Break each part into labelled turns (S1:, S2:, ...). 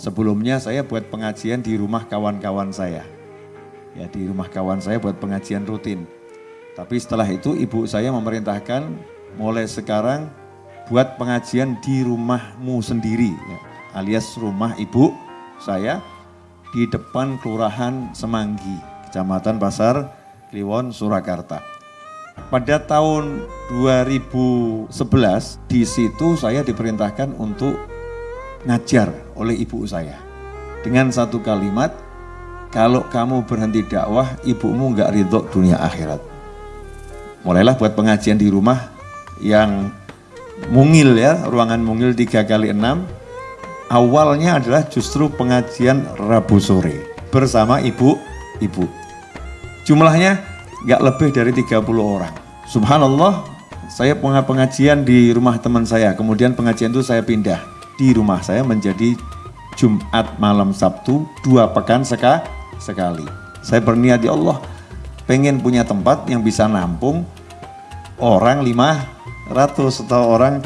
S1: Sebelumnya saya buat pengajian di rumah kawan-kawan saya. Ya di rumah kawan saya buat pengajian rutin. Tapi setelah itu ibu saya memerintahkan mulai sekarang buat pengajian di rumahmu sendiri. Ya, alias rumah ibu saya di depan Kelurahan Semanggi, Kecamatan Pasar Kliwon, Surakarta. Pada tahun 2011 di situ saya diperintahkan untuk ngajar oleh ibu saya. Dengan satu kalimat, kalau kamu berhenti dakwah, ibumu nggak ridho dunia akhirat. Mulailah buat pengajian di rumah yang mungil ya, ruangan mungil 3 kali 6 awalnya adalah justru pengajian Rabu sore bersama ibu-ibu. Jumlahnya nggak lebih dari 30 orang. Subhanallah, saya pengajian di rumah teman saya, kemudian pengajian itu saya pindah di rumah saya menjadi Jumat malam Sabtu dua pekan seka, sekali. Saya berniat ya Allah, pengen punya tempat yang bisa nampung orang 500 atau orang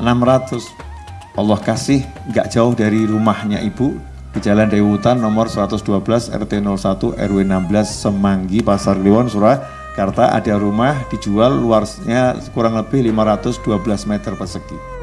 S1: 600 Allah kasih nggak jauh dari rumahnya ibu di Jalan Dewutan nomor 112 RT 01 RW 16 Semanggi Pasar Kliwon Surakarta ada rumah dijual luasnya kurang lebih 512 meter persegi.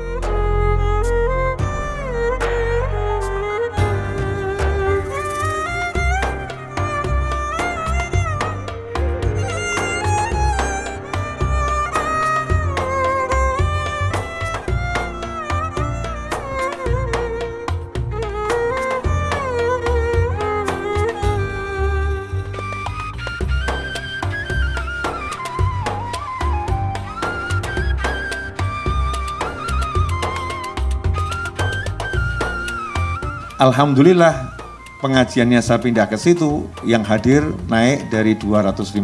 S1: Alhamdulillah pengajiannya saya pindah ke situ yang hadir naik dari 250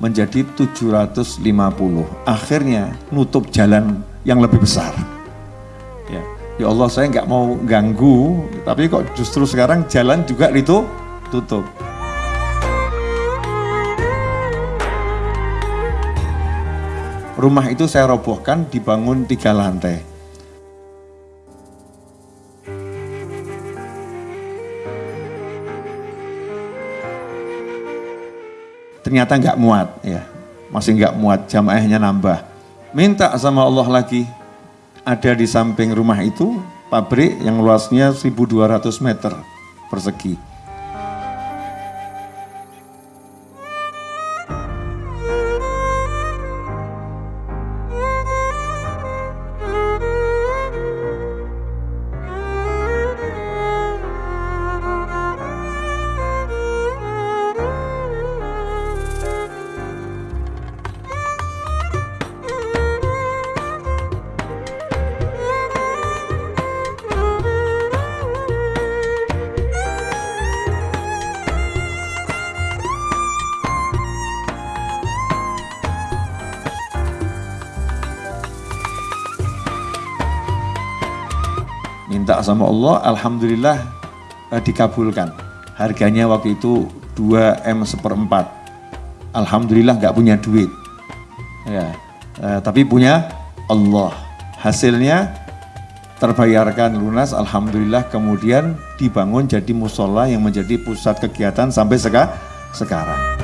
S1: menjadi 750. Akhirnya nutup jalan yang lebih besar. Ya, ya Allah saya nggak mau ganggu, tapi kok justru sekarang jalan juga itu tutup. Rumah itu saya robohkan dibangun tiga lantai. Ternyata nggak muat ya. Masih nggak muat jamaahnya nambah. Minta sama Allah lagi. Ada di samping rumah itu pabrik yang luasnya 1200 meter persegi minta sama Allah, Alhamdulillah eh, dikabulkan. Harganya waktu itu 2 M seperempat. Alhamdulillah nggak punya duit. Ya, eh, tapi punya Allah. Hasilnya terbayarkan lunas, Alhamdulillah kemudian dibangun jadi musola yang menjadi pusat kegiatan sampai sekarang.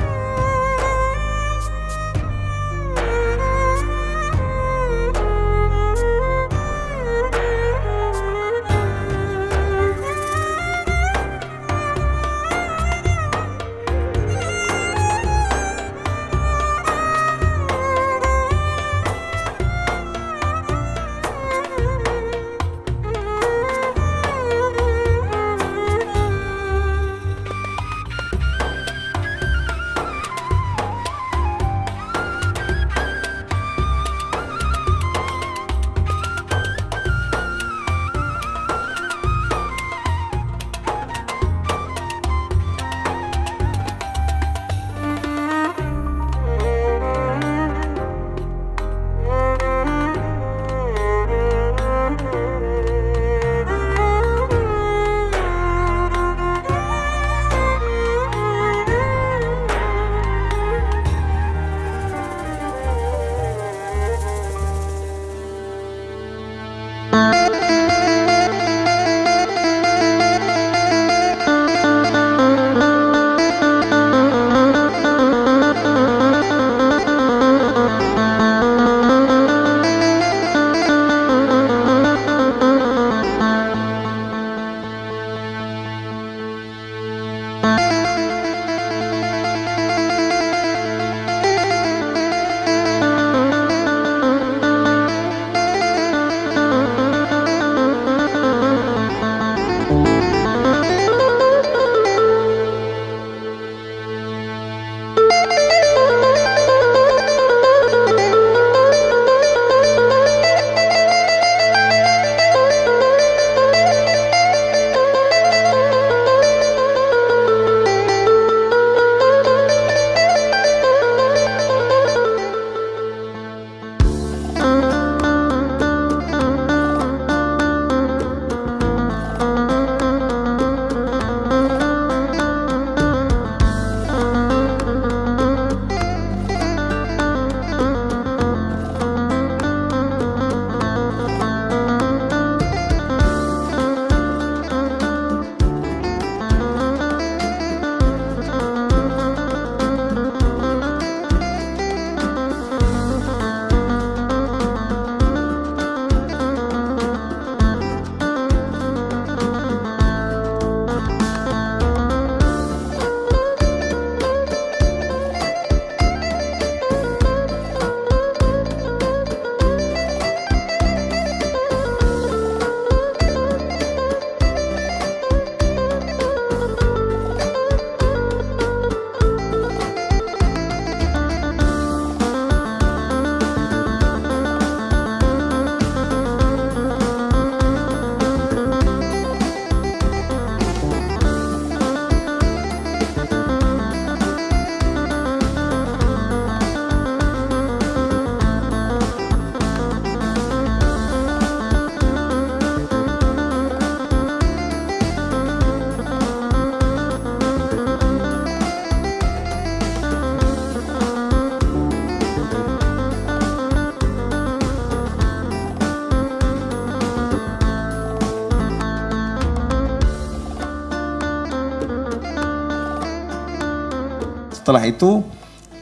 S1: Setelah itu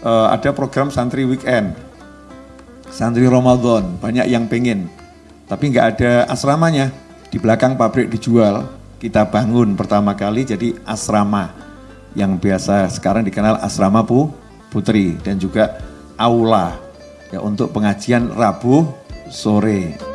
S1: uh, ada program santri weekend, santri Ramadan, banyak yang pengen. Tapi nggak ada asramanya, di belakang pabrik dijual, kita bangun pertama kali jadi asrama. Yang biasa sekarang dikenal asrama Pu Putri. Dan juga aula. Ya untuk pengajian Rabu sore.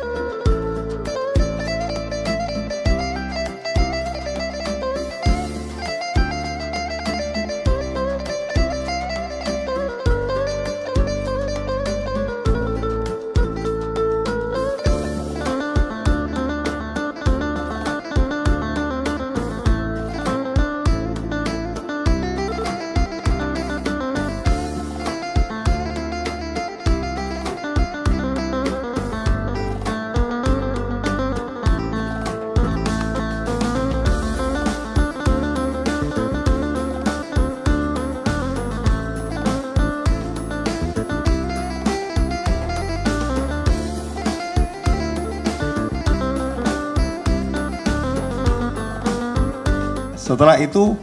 S1: Setelah itu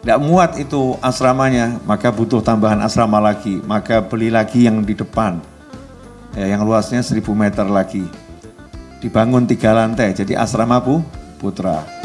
S1: tidak muat itu asramanya, maka butuh tambahan asrama lagi, maka beli lagi yang di depan, ya, yang luasnya 1000 meter lagi. Dibangun tiga lantai, jadi asrama Bu Putra.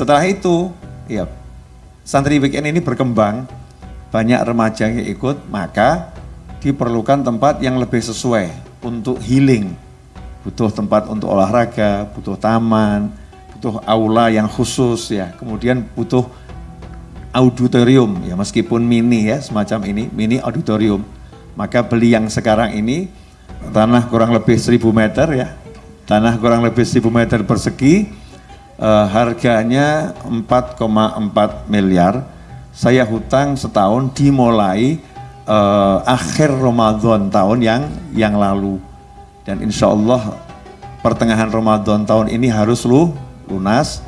S1: Setelah itu, ya santri weekend ini berkembang, banyak remaja yang ikut, maka diperlukan tempat yang lebih sesuai untuk healing. Butuh tempat untuk olahraga, butuh taman, butuh aula yang khusus ya. Kemudian butuh auditorium ya meskipun mini ya semacam ini, mini auditorium. Maka beli yang sekarang ini tanah kurang lebih 1000 meter ya. Tanah kurang lebih 1000 meter persegi uh, harganya 4,4 miliar. Saya hutang setahun dimulai uh, akhir Ramadan tahun yang yang lalu. Dan insya Allah pertengahan Ramadan tahun ini harus lu lunas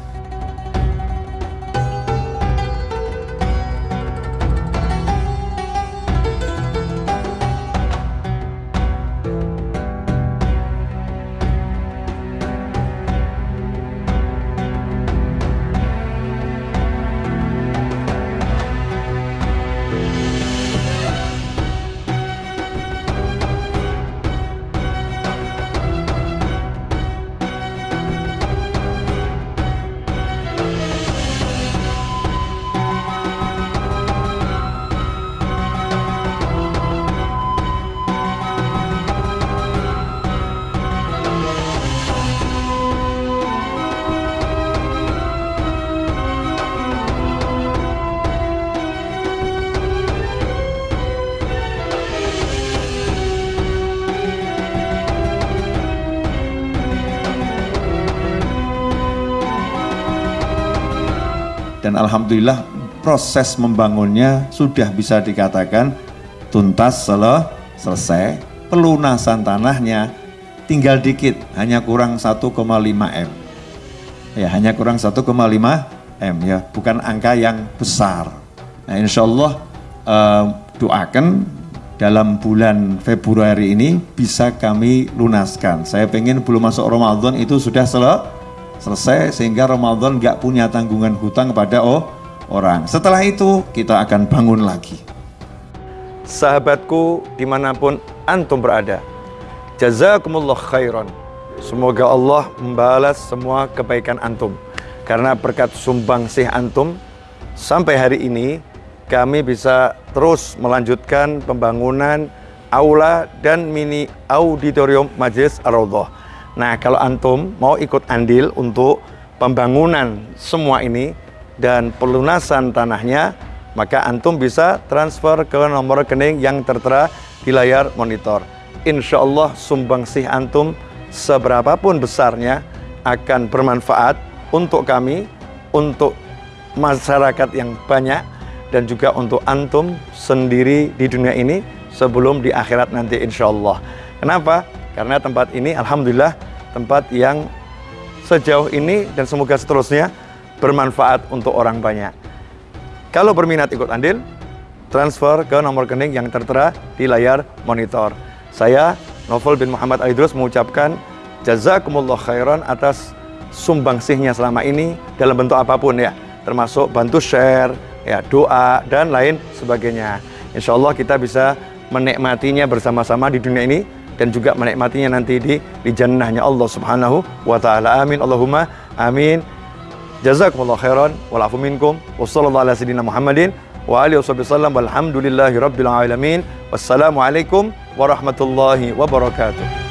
S2: dan alhamdulillah proses membangunnya sudah bisa dikatakan tuntas sel selesai. Pelunasan tanahnya tinggal dikit, hanya kurang 1,5 M. Ya, hanya kurang 1,5 M ya, bukan angka yang besar. Nah, insya Allah uh, doakan dalam bulan Februari ini bisa kami lunaskan. Saya pengen belum masuk Ramadan itu sudah sel selesai sehingga Ramadan nggak punya tanggungan hutang kepada oh, orang. Setelah itu kita akan bangun lagi.
S1: Sahabatku di mana pun antum berada, jazakumullah khairan. Semoga Allah membalas semua kebaikan antum. Karena berkat sumbang sih antum, sampai hari ini kami bisa terus melanjutkan pembangunan aula dan mini auditorium Majelis Ar-Raudhah. Nah, kalau antum mau ikut andil untuk pembangunan semua ini dan pelunasan tanahnya, maka antum bisa transfer ke nomor rekening yang tertera di layar monitor. Insya Allah sumbangsih antum seberapapun besarnya akan bermanfaat untuk kami, untuk masyarakat yang banyak, dan juga untuk antum sendiri di dunia ini sebelum di akhirat nanti insya Allah. Kenapa? Karena tempat ini Alhamdulillah tempat yang sejauh ini dan semoga seterusnya bermanfaat untuk orang banyak. Kalau berminat ikut andil, transfer ke nomor rekening yang tertera di layar monitor. Saya, Novel bin Muhammad Aidrus mengucapkan jazakumullah khairan atas sumbangsihnya selama ini dalam bentuk apa pun ya, termasuk bantu share, ya doa dan lain sebagainya. Insya Allah kita bisa menikmatinya bersama-sama di dunia ini dan juga menikmatinya nanti di di jannahnya Allah Subhanahu wa taala. Amin Allahumma amin. Jazakumullah khairan wal afu minkum. Wassallallahu ala sayyidina Muhammadin wa alihi wasallam walhamdulillahi rabbil alamin. Wassalamualaikum warahmatullahi wabarakatuh.